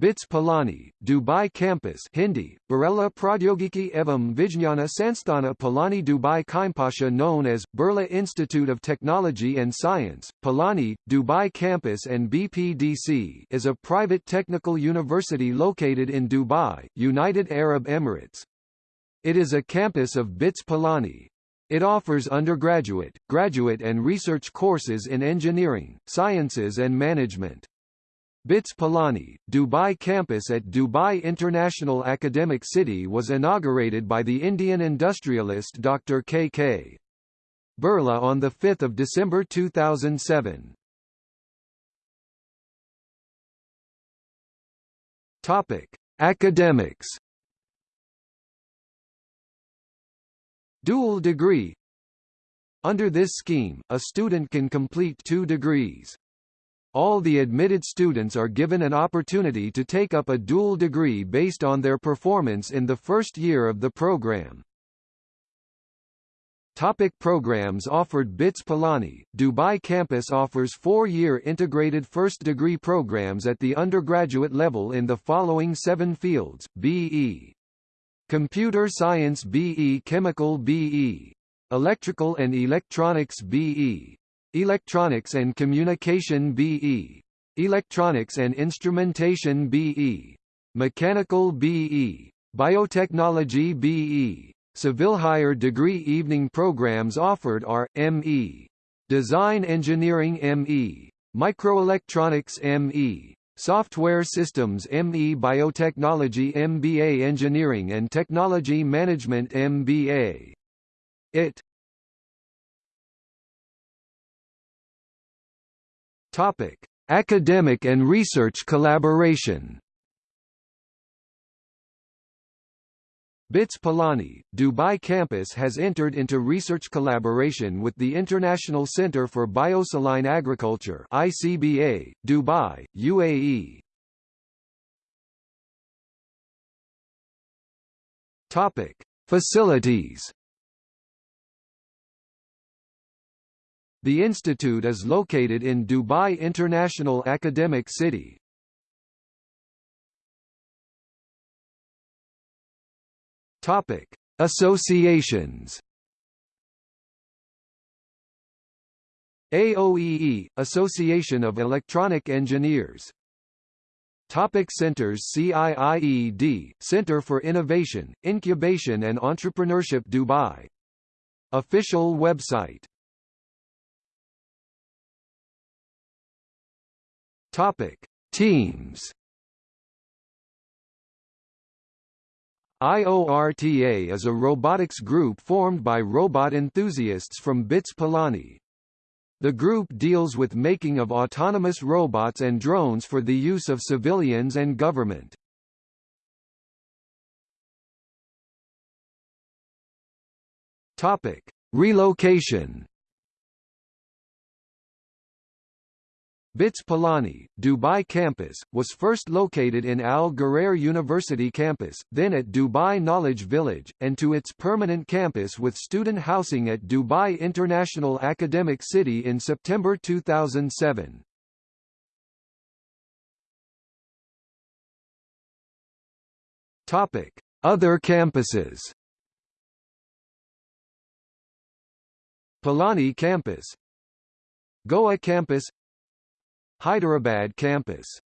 BITS Pilani, Dubai Campus Hindi, Birla Pradyogiki Evam Vijnana Sansthana Pilani Dubai Kaimpasha known as, Birla Institute of Technology and Science, Pilani, Dubai Campus and BPDC is a private technical university located in Dubai, United Arab Emirates. It is a campus of BITS Pilani. It offers undergraduate, graduate and research courses in engineering, sciences and management. BITS Pilani, Dubai campus at Dubai International Academic City was inaugurated by the Indian industrialist Dr. K. K. Birla on 5 December 2007. Topic: Academics. Dual degree. Under this scheme, a student can complete two degrees. All the admitted students are given an opportunity to take up a dual degree based on their performance in the first year of the program. Topic programs offered BITS Pilani, Dubai campus offers four-year integrated first-degree programs at the undergraduate level in the following seven fields, BE. Computer Science BE Chemical BE. Electrical and Electronics BE. Electronics and Communication BE. Electronics and Instrumentation BE. Mechanical BE. Biotechnology BE. Civil higher degree evening programs offered are, ME. Design Engineering ME. Microelectronics ME. Software Systems ME Biotechnology MBA Engineering and Technology Management MBA. IT Topic: Academic and research collaboration. BITS Pilani, Dubai campus has entered into research collaboration with the International Center for Biosaline Agriculture ICBA, Dubai, UAE. Topic: Facilities The institute is located in Dubai International Academic City. Topic: Associations. AOEE, Association of Electronic Engineers. Topic Centers CIIED, Center for Innovation, Incubation and Entrepreneurship Dubai. Official website Topic: Teams. IORTA is a robotics group formed by robot enthusiasts from BITS Pilani. The group deals with making of autonomous robots and drones for the use of civilians and government. Topic: Relocation. BITS Pilani, Dubai campus, was first located in Al Ghurair University campus, then at Dubai Knowledge Village, and to its permanent campus with student housing at Dubai International Academic City in September 2007. Topic: Other campuses. Pilani campus Goa campus Hyderabad campus